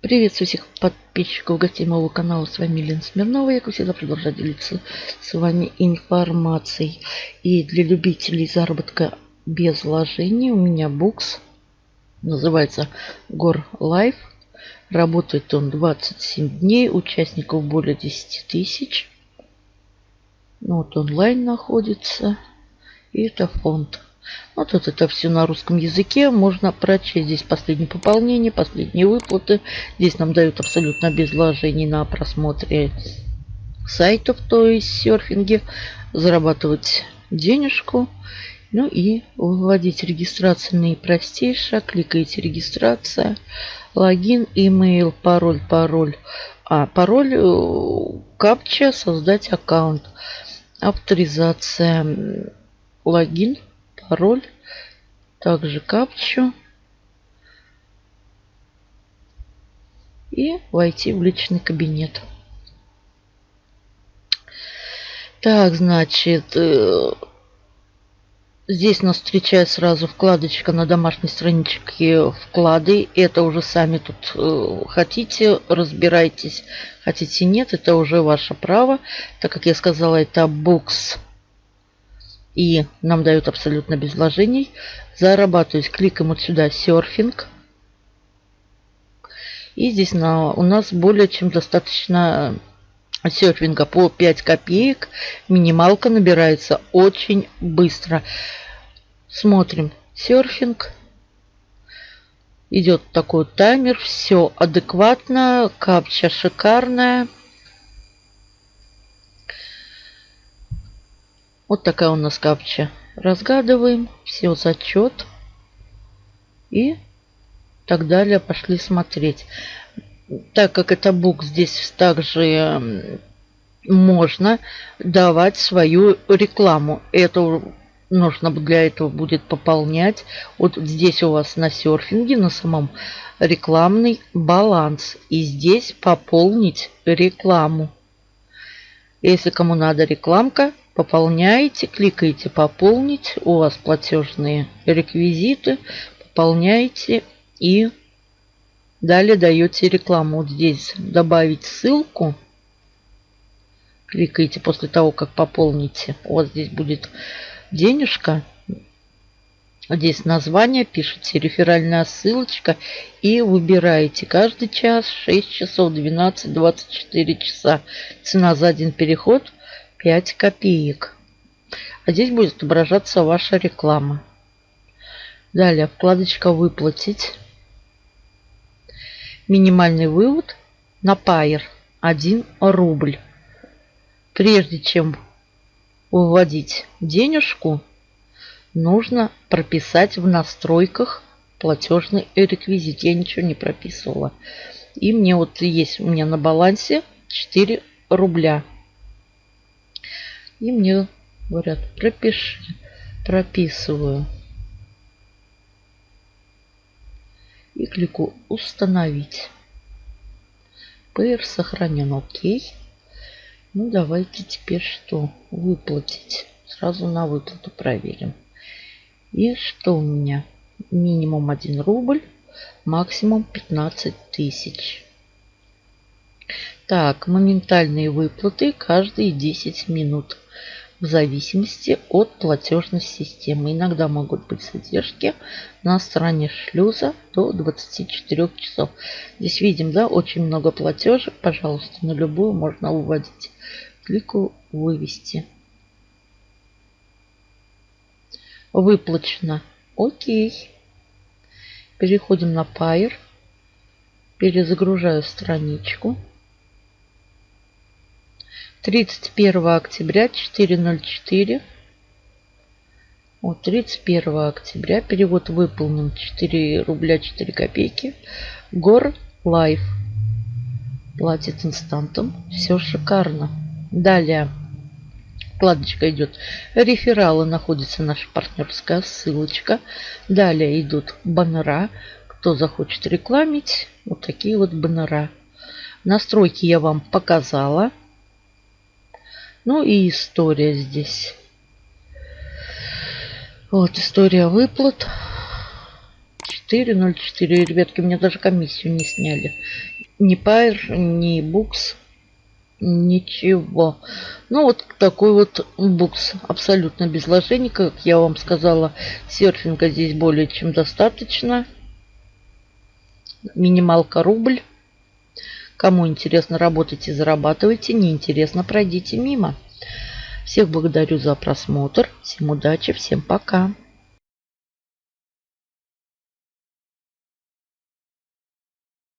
Приветствую всех подписчиков гостей моего канала. С вами Лена Смирнова. Я, как всегда, продолжаю делиться с вами информацией. И для любителей заработка без вложений у меня букс. Называется Гор Life. Работает он 27 дней. Участников более 10 тысяч. Ну, вот онлайн находится. И это фонд. Вот вот это все на русском языке. Можно прочесть здесь последнее пополнение, последние выплаты. Здесь нам дают абсолютно без вложений на просмотре сайтов, то есть серфинге. Зарабатывать денежку. Ну и выводить регистрация простейшая. Кликаете регистрация, логин, имейл, пароль, пароль. А, пароль, э, капча, создать аккаунт. Авторизация, логин, пароль, также капчу и войти в личный кабинет. Так, значит, э, здесь нас встречает сразу вкладочка на домашней страничке вклады. Это уже сами тут э, хотите, разбирайтесь. Хотите нет, это уже ваше право. Так как я сказала, это бокс и нам дают абсолютно без вложений. Зарабатывать кликаем вот сюда серфинг. И здесь на, у нас более чем достаточно серфинга по 5 копеек. Минималка набирается очень быстро. Смотрим серфинг. Идет такой таймер. Все адекватно. Капча шикарная. Вот такая у нас капча. Разгадываем. Все зачет. И так далее. Пошли смотреть. Так как это бук, здесь также можно давать свою рекламу. Это нужно для этого будет пополнять. Вот здесь у вас на серфинге, на самом рекламный баланс. И здесь пополнить рекламу. Если кому надо рекламка, Пополняете, кликаете «Пополнить». У вас платежные реквизиты. Пополняете и далее даете рекламу. Вот здесь добавить ссылку. Кликаете после того, как пополните. У вас здесь будет денежка. Здесь название, пишите реферальная ссылочка и выбираете каждый час 6 часов, 12, 24 часа. Цена за один переход 5 копеек. А здесь будет отображаться ваша реклама. Далее вкладочка «Выплатить». Минимальный вывод на Payer 1 рубль. Прежде чем выводить денежку, нужно прописать в настройках платежный реквизит. Я ничего не прописывала. И мне вот есть у меня на балансе 4 рубля. И мне говорят, пропиши. Прописываю. И клику установить. PR сохранен. Окей. Ну, давайте теперь что? Выплатить. Сразу на выплату проверим. И что у меня? Минимум 1 рубль, максимум 15 тысяч. Так, моментальные выплаты каждые 10 минут в зависимости от платежной системы. Иногда могут быть задержки на стороне шлюза до 24 часов. Здесь видим, да, очень много платежек. Пожалуйста, на любую можно выводить. Кликаю «Вывести». Выплачено. Окей. Переходим на Payeer. Перезагружаю страничку. 31 октября 404. Вот 31 октября перевод выполнен 4 рубля 4 копейки. Гор Лайф. Платит instant ом. Все шикарно. Далее вкладочка идет рефералы, находится наша партнерская ссылочка. Далее идут баннера. Кто захочет рекламить, вот такие вот баннера. Настройки я вам показала. Ну и история здесь. Вот история выплат. 0,4, 0,4. Ребятки, мне даже комиссию не сняли. Ни Пайр, ни Букс. Ничего. Ну, вот такой вот букс. Абсолютно без вложений. Как я вам сказала, серфинга здесь более чем достаточно. Минималка рубль. Кому интересно, работайте, зарабатывайте. Не интересно, пройдите мимо. Всех благодарю за просмотр. Всем удачи, всем пока.